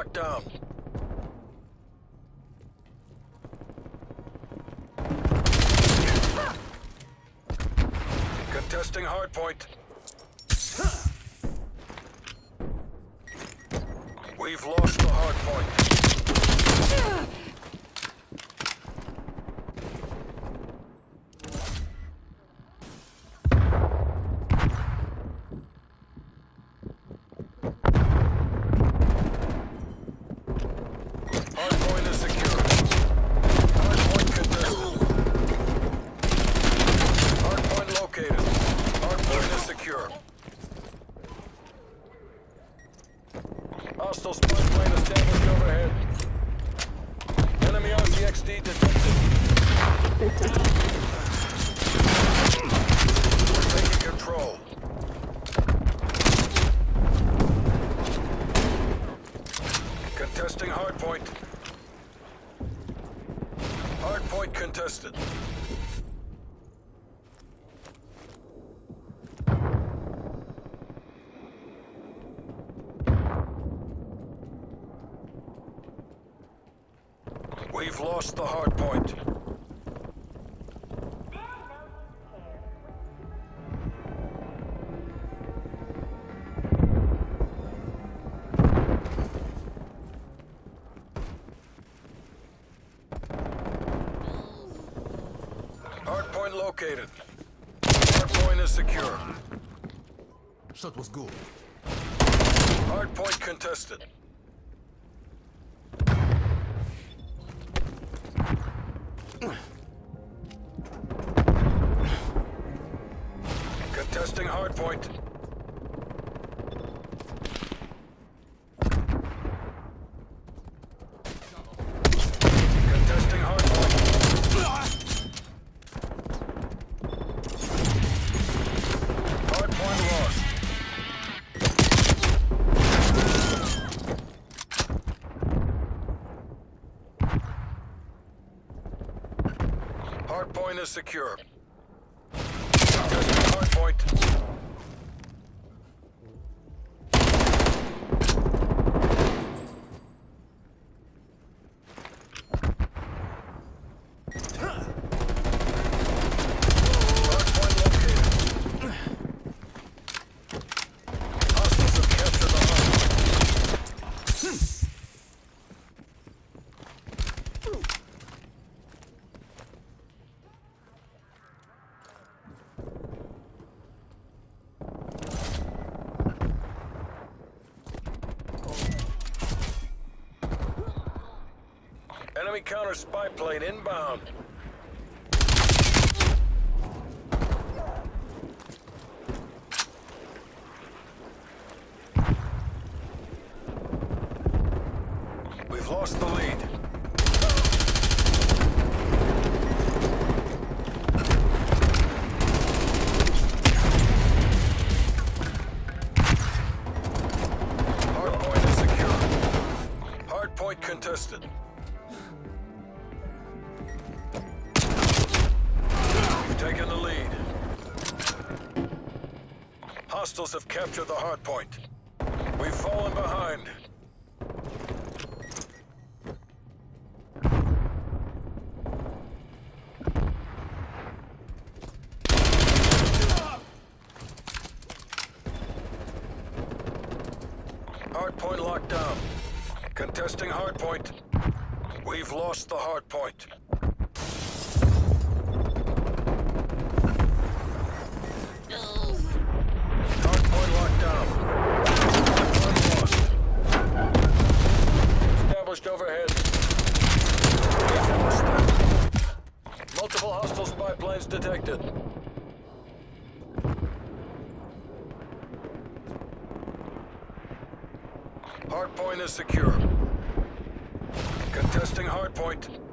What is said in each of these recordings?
locked down. Contesting hardpoint. We've lost the hardpoint. Hardpoint is secure. Hardpoint contested. Hardpoint located. Hardpoint is secure. Hostile spy plane established overhead. Enemy RCXD detected. We're taking control. Contesting hardpoint. Hardpoint contested. We've lost the hardpoint. Located. Hardpoint is secure. Shot was good. Hardpoint contested. Secure. Contesting hardpoint. Hardpoint located. Hostiles have captured the hardpoint. Enemy counter spy plane inbound. We've lost the lead. Contested. Hostiles have captured the hardpoint. We've fallen behind. Hardpoint locked down. Contesting hardpoint. We've lost the hardpoint. Spy detected. Hardpoint is secure. Contesting. Hardpoint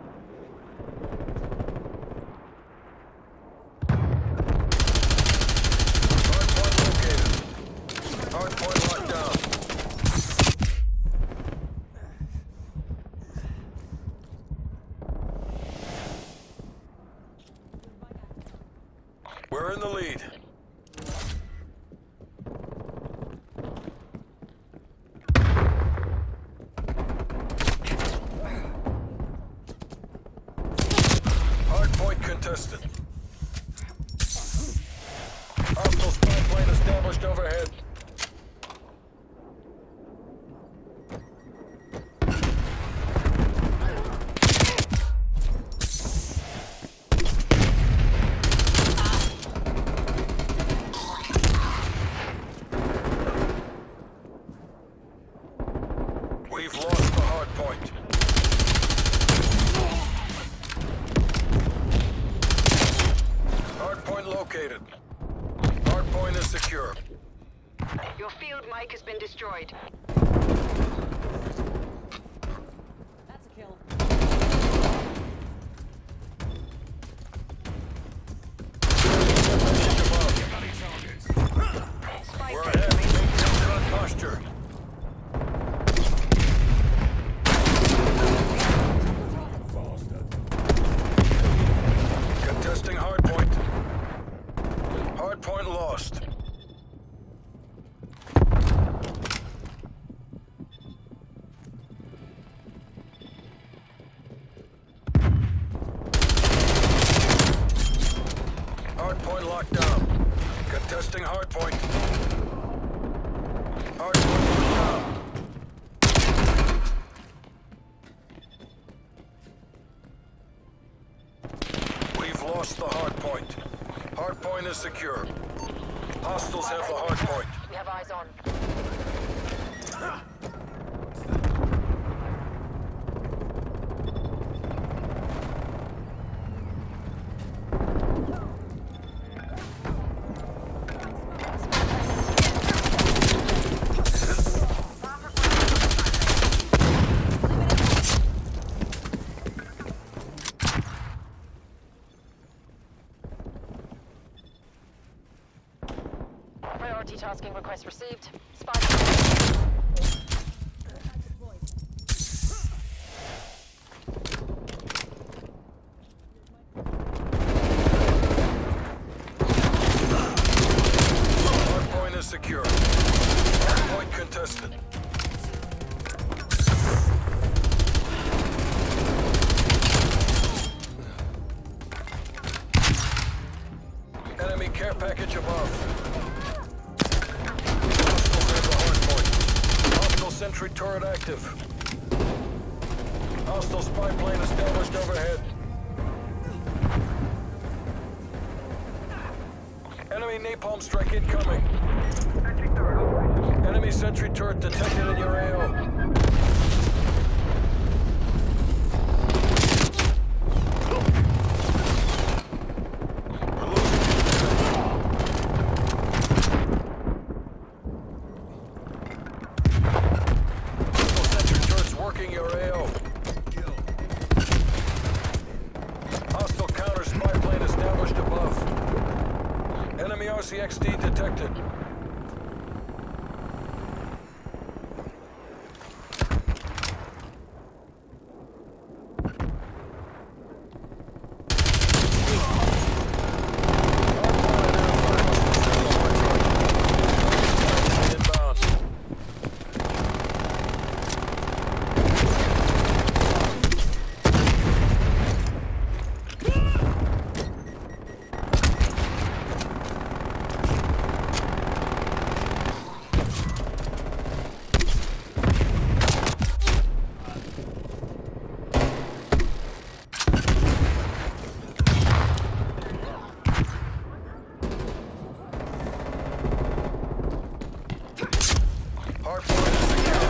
Hard point locked down. Contesting hard point. Hard locked down. We've lost the hard point. Hard point is secure. Hostiles have the hard point. We have eyes on. Received. Enemy napalm strike incoming. Enemy sentry turret detected in your AO. RCXD detected. Inbound. Hard point is secure.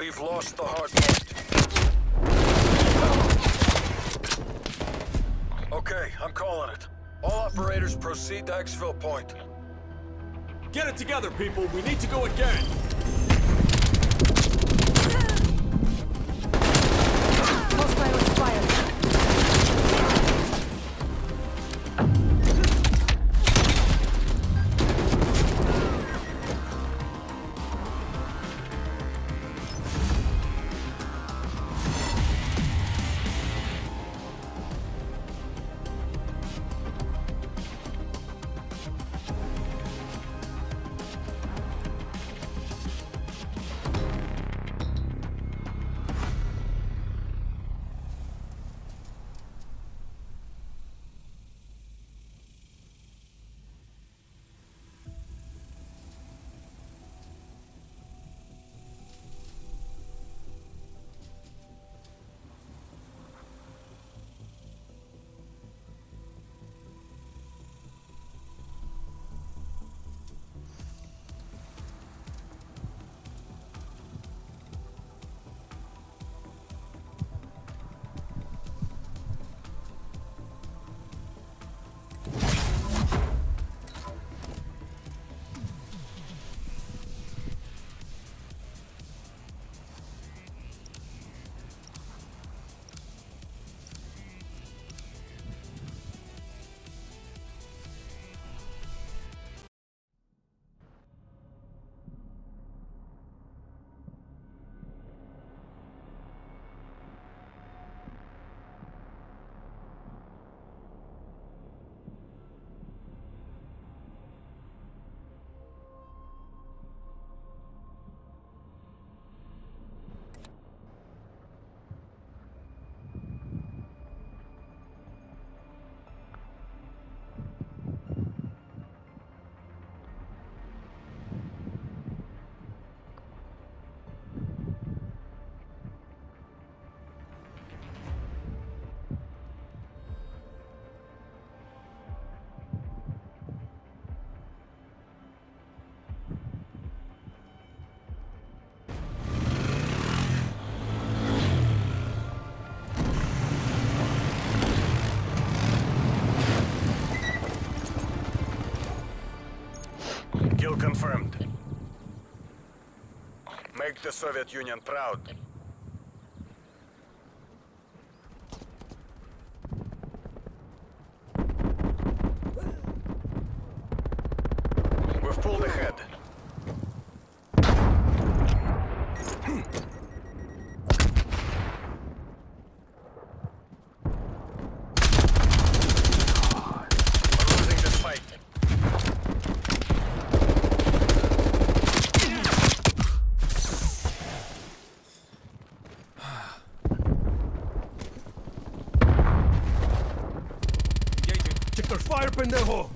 We've lost the hard point. Okay, I'm calling it. All operators proceed to Exfil Point. Get it together, people. We need to go again. Confirmed. Make the Soviet Union proud. We've pulled ahead. 退后